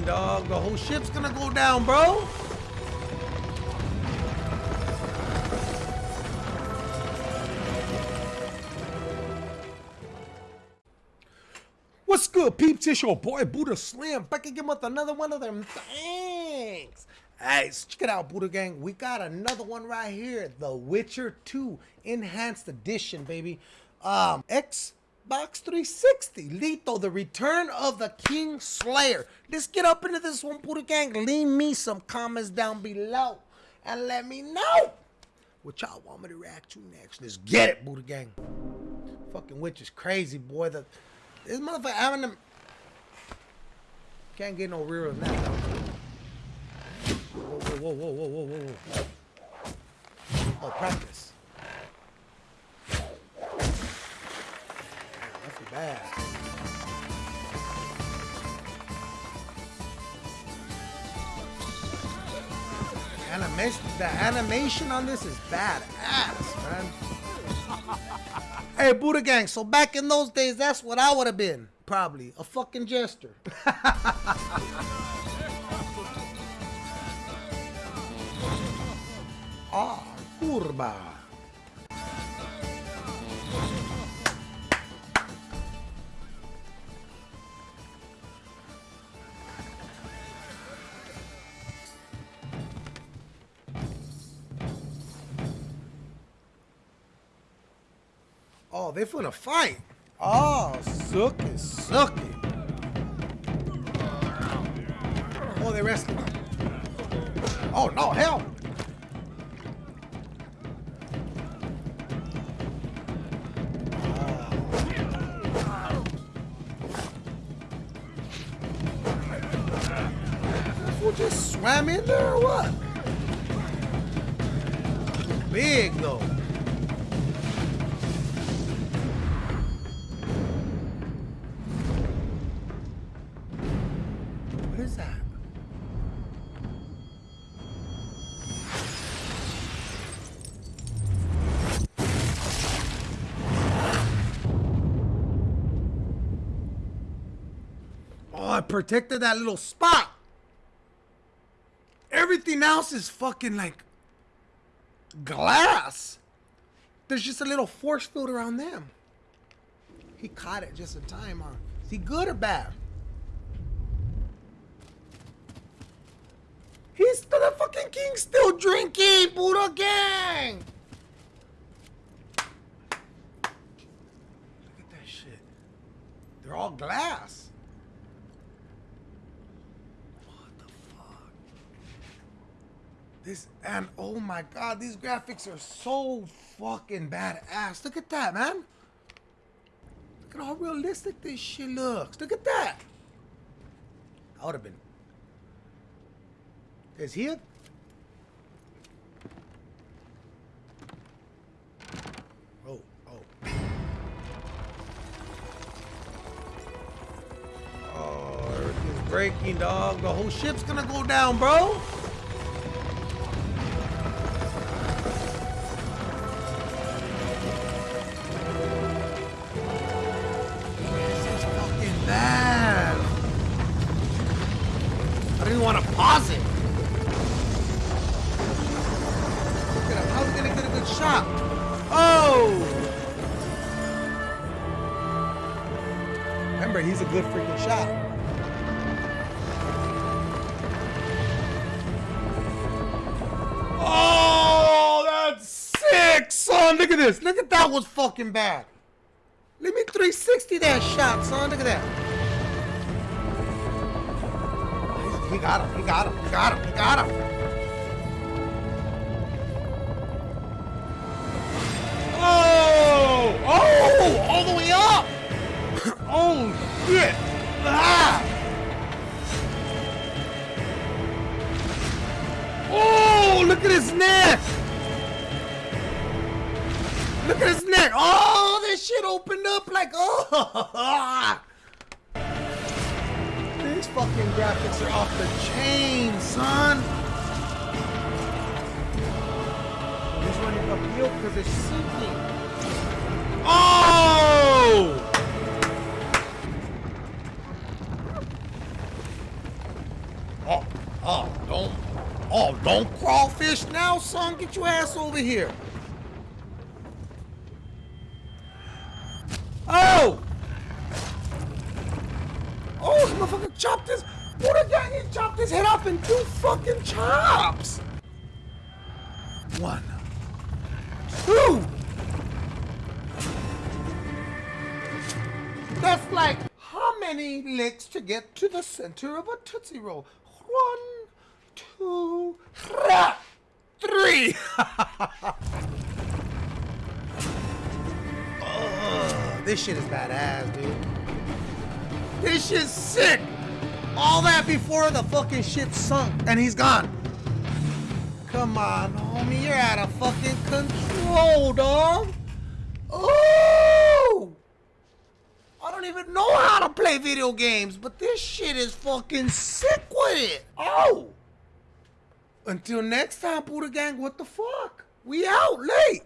dog. The whole ship's gonna go down, bro. What's good, peeps? It's your boy Buddha Slim back again with another one of them things. Hey, so check it out, Buddha Gang. We got another one right here, The Witcher 2 Enhanced Edition, baby. Um, Xbox 360, Letho, The Return of the King Slayer. Let's get up into this one, Buddha Gang. Leave me some comments down below and let me know what y'all want me to react to next. Let's get it, Buddha Gang. Fucking witch is crazy, boy. The this motherfucker having them can't get no rearer than that. Though. Whoa, whoa, whoa, whoa, whoa, whoa, whoa. Oh, practice. Animation, the animation on this is badass, man. Hey, Buddha Gang, so back in those days, that's what I would have been. Probably. A fucking jester. ah, curva. They finna fight. Oh, sucky, sucky. Oh, they wrestling. Oh, no, hell. Fool just swam in there or what? Big though. Protected that little spot. Everything else is fucking like glass. There's just a little force field around them. He caught it just in time, huh? Is he good or bad? He's still the fucking king still drinking, Buddha gang. Look at that shit. They're all glass. What the fuck? This and oh my god, these graphics are so fucking badass. Look at that, man. Look at how realistic this shit looks. Look at that. I would have been is he a... Oh, oh. Oh, everything's breaking, dog. The whole ship's gonna go down, bro. Oh! Remember, he's a good freaking shot. Oh, that's sick, son. Look at this. Look at that was fucking bad. Let me 360 that shot, son. Look at that. He got him. He got him. He got him. He got him. Look at his neck! Oh, this shit opened up like, oh! These fucking graphics are off the chain, son! He's running uphill because it's sinking. Oh! Oh, oh, don't, oh, don't crawfish now, son. Get your ass over here. Oh! Oh, this motherfucker chopped his, Buddha gang, he chopped his head off in two fucking chops. One, two. That's like how many licks to get to the center of a Tootsie Roll? One, two, three. Ugh, this shit is badass, dude. This shit's sick. All that before the fucking ship sunk and he's gone. Come on, homie, you're out of fucking control, dog. Oh! I don't even know how to play video games, but this shit is fucking sick with it. Oh! Until next time, Buddha Gang, what the fuck? We out late.